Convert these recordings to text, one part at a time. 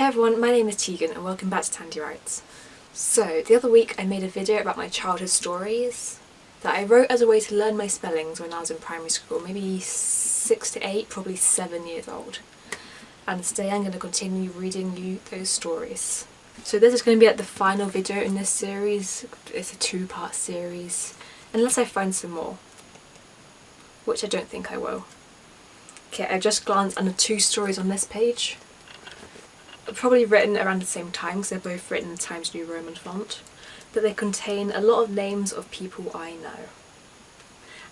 Hey everyone, my name is Tegan and welcome back to Tandy Writes. So, the other week I made a video about my childhood stories that I wrote as a way to learn my spellings when I was in primary school, maybe 6 to 8, probably 7 years old. And today I'm going to continue reading you those stories. So this is going to be like the final video in this series, it's a two part series, unless I find some more, which I don't think I will. Okay, I've just glanced under two stories on this page. Probably written around the same time because they're both written in the Times New Roman font. But they contain a lot of names of people I know.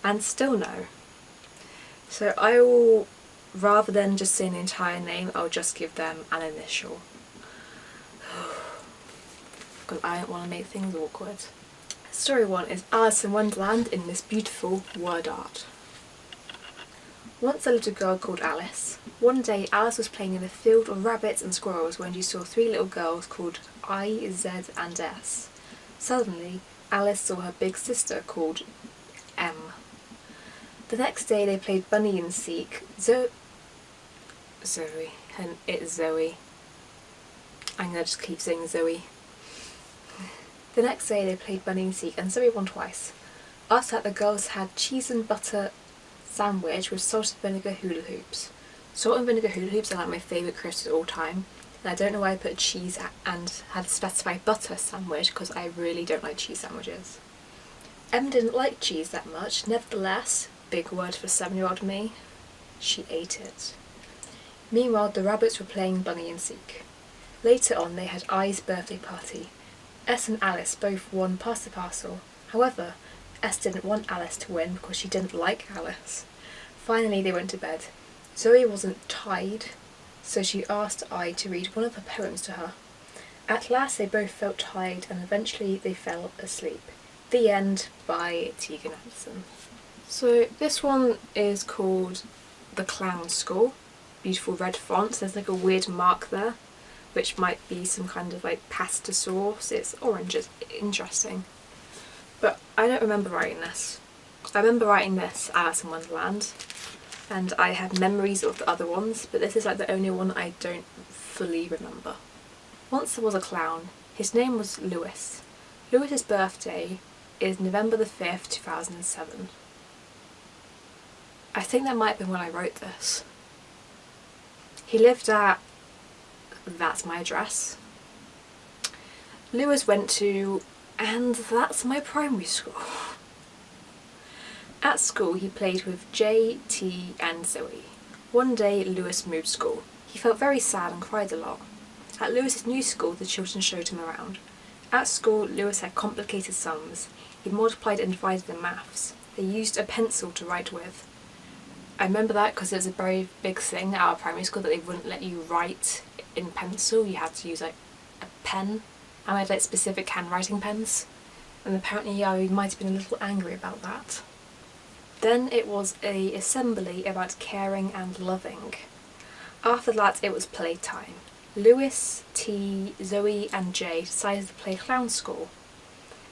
And still know. So I will, rather than just saying an entire name, I'll just give them an initial. Because I don't want to make things awkward. Story 1 is Alice in Wonderland in this beautiful word art. Once a little girl called Alice. One day Alice was playing in a field of rabbits and squirrels when she saw three little girls called I, Z and S. Suddenly Alice saw her big sister called M. The next day they played Bunny and Seek. Zo Zoe. And it's Zoe. I'm gonna just keep saying Zoe. The next day they played Bunny and Seek and Zoe won twice. After that the girls had cheese and butter sandwich with salt and vinegar hula hoops. Salt and vinegar hula hoops are like my favourite crisps of all time and I don't know why I put cheese and had specified butter sandwich because I really don't like cheese sandwiches. Em didn't like cheese that much, nevertheless, big word for seven-year-old me, she ate it. Meanwhile the rabbits were playing Bunny and Seek. Later on they had I's birthday party. S and Alice both won past the parcel. However, S didn't want Alice to win because she didn't like Alice. Finally they went to bed. Zoe wasn't tired, so she asked I to read one of her poems to her. At last they both felt tired and eventually they fell asleep. The End by Tegan Anderson. So this one is called The Clown School. Beautiful red font, there's like a weird mark there which might be some kind of like pasta sauce. It's orange, it's interesting. But I don't remember writing this. I remember writing this Alice in Wonderland and I have memories of the other ones, but this is like the only one I don't fully remember. Once there was a clown. His name was Lewis. Lewis's birthday is November the 5th, 2007. I think that might have been when I wrote this. He lived at... that's my address. Lewis went to... and that's my primary school. At school he played with J, T and Zoe. One day Lewis moved school. He felt very sad and cried a lot. At Lewis's new school the children showed him around. At school Lewis had complicated sums. He multiplied and divided in maths. They used a pencil to write with. I remember that because it was a very big thing at our primary school that they wouldn't let you write in pencil, you had to use like a pen. And I had like specific handwriting pens. And apparently I might have been a little angry about that. Then it was a assembly about caring and loving. After that it was playtime. Lewis, T, Zoe and Jay decided to play clown school.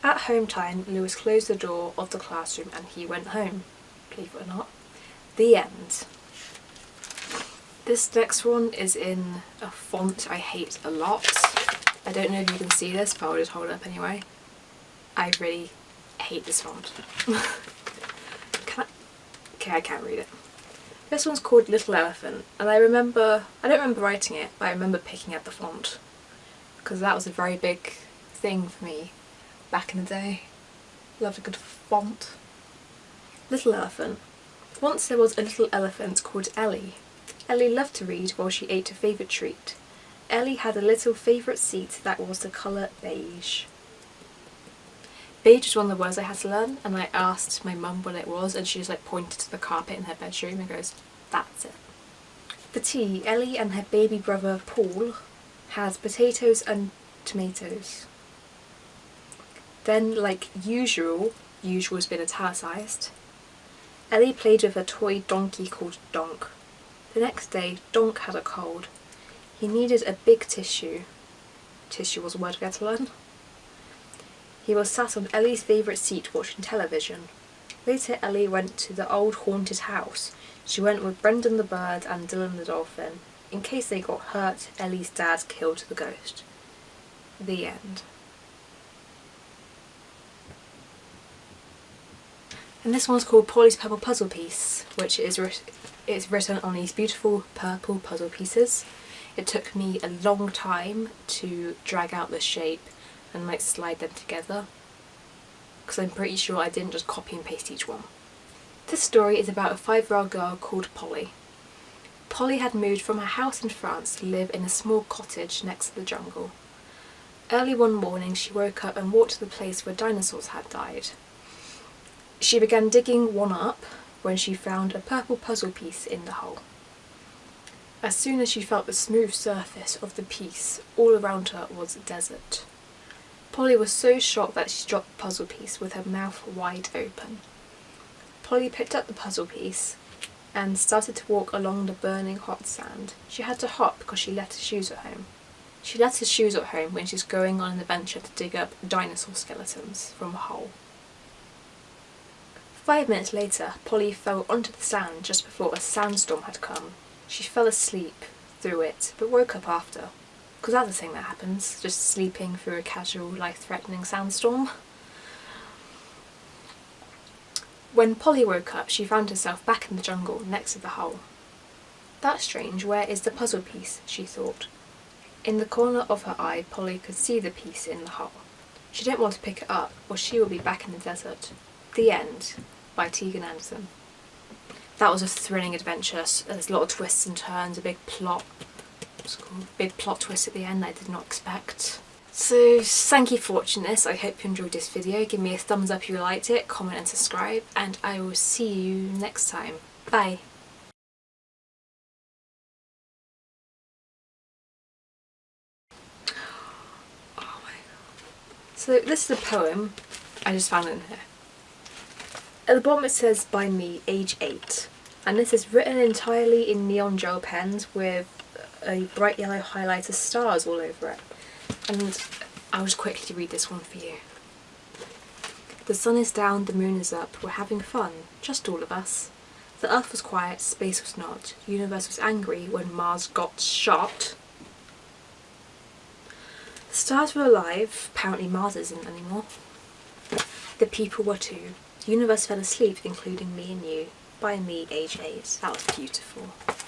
At home time, Lewis closed the door of the classroom and he went home, believe it or not. The end. This next one is in a font I hate a lot. I don't know if you can see this, but I'll just hold it up anyway. I really hate this font. Okay, I can't read it. This one's called Little Elephant and I remember, I don't remember writing it, but I remember picking up the font because that was a very big thing for me back in the day. Loved a good font. Little Elephant. Once there was a little elephant called Ellie. Ellie loved to read while she ate her favourite treat. Ellie had a little favourite seat that was the colour beige. Beige was one of the words I had to learn and I asked my mum what it was and she just like pointed to the carpet in her bedroom and goes, that's it. For tea, Ellie and her baby brother Paul had potatoes and tomatoes. Then like usual, usual has been italicised, Ellie played with a toy donkey called Donk. The next day, Donk had a cold. He needed a big tissue. Tissue was a word we had to learn. He was sat on Ellie's favourite seat watching television. Later Ellie went to the old haunted house. She went with Brendan the bird and Dylan the dolphin. In case they got hurt, Ellie's dad killed the ghost. The end. And this one's called Polly's Purple Puzzle Piece, which is it's written on these beautiful purple puzzle pieces. It took me a long time to drag out the shape and like slide them together because I'm pretty sure I didn't just copy and paste each one. This story is about a five-year-old girl called Polly. Polly had moved from her house in France to live in a small cottage next to the jungle. Early one morning she woke up and walked to the place where dinosaurs had died. She began digging one up when she found a purple puzzle piece in the hole. As soon as she felt the smooth surface of the piece, all around her was desert. Polly was so shocked that she dropped the puzzle piece with her mouth wide open. Polly picked up the puzzle piece and started to walk along the burning hot sand. She had to hop because she left her shoes at home. She left her shoes at home when she was going on an adventure to dig up dinosaur skeletons from a hole. Five minutes later, Polly fell onto the sand just before a sandstorm had come. She fell asleep through it, but woke up after. Because that's the thing that happens, just sleeping through a casual, life-threatening sandstorm. When Polly woke up, she found herself back in the jungle next to the hole. That's strange, where is the puzzle piece, she thought. In the corner of her eye, Polly could see the piece in the hole. She didn't want to pick it up, or she would be back in the desert. The end by Tegan Anderson. That was a thrilling adventure. There's a lot of twists and turns, a big plot, big plot twist at the end that I did not expect. So thank you for watching this, I hope you enjoyed this video, give me a thumbs up if you liked it, comment and subscribe, and I will see you next time. Bye! Oh so this is a poem I just found in here. At the bottom it says by me, age 8 and this is written entirely in neon gel pens with a bright yellow highlighter stars all over it and I'll just quickly read this one for you. The sun is down, the moon is up, we're having fun, just all of us. The earth was quiet, space was not, universe was angry when Mars got shot. The stars were alive, apparently Mars isn't anymore. The people were too. Universe fell asleep, including me and you. By me, 8. That was beautiful.